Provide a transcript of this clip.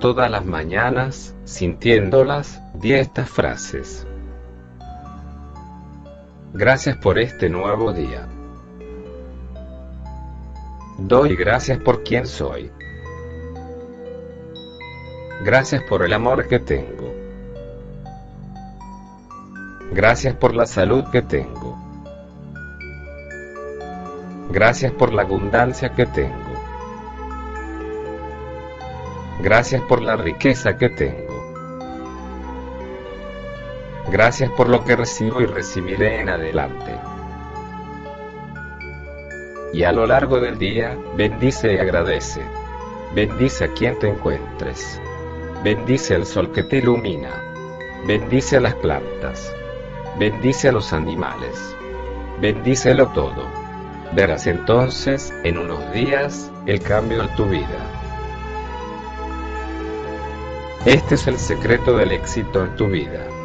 Todas las mañanas, sintiéndolas, di estas frases. Gracias por este nuevo día. Doy gracias por quien soy. Gracias por el amor que tengo. Gracias por la salud que tengo. Gracias por la abundancia que tengo. Gracias por la riqueza que tengo. Gracias por lo que recibo y recibiré en adelante. Y a lo largo del día, bendice y agradece. Bendice a quien te encuentres. Bendice al sol que te ilumina. Bendice a las plantas. Bendice a los animales. Bendícelo todo. Verás entonces, en unos días, el cambio en tu vida. Este es el secreto del éxito en tu vida.